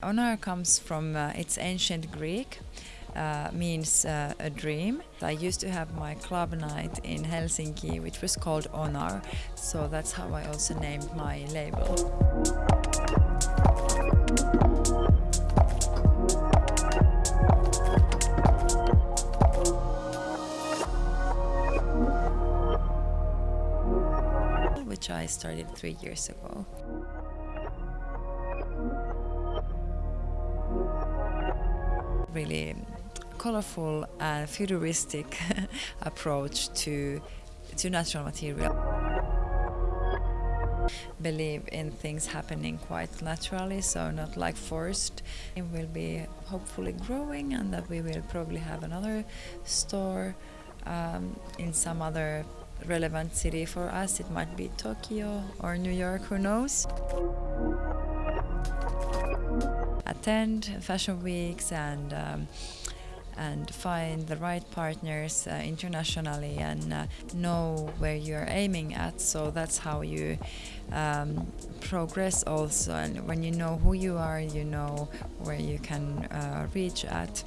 Onar comes from uh, its ancient Greek, uh, means uh, a dream. I used to have my club night in Helsinki, which was called Onar, so that's how I also named my label. Which I started three years ago. Really colorful and futuristic approach to to natural material. Believe in things happening quite naturally, so not like forced. It will be hopefully growing, and that we will probably have another store um, in some other relevant city for us. It might be Tokyo or New York, who knows attend fashion weeks and um, and find the right partners uh, internationally and uh, know where you're aiming at. So that's how you um, progress also. And when you know who you are, you know where you can uh, reach at.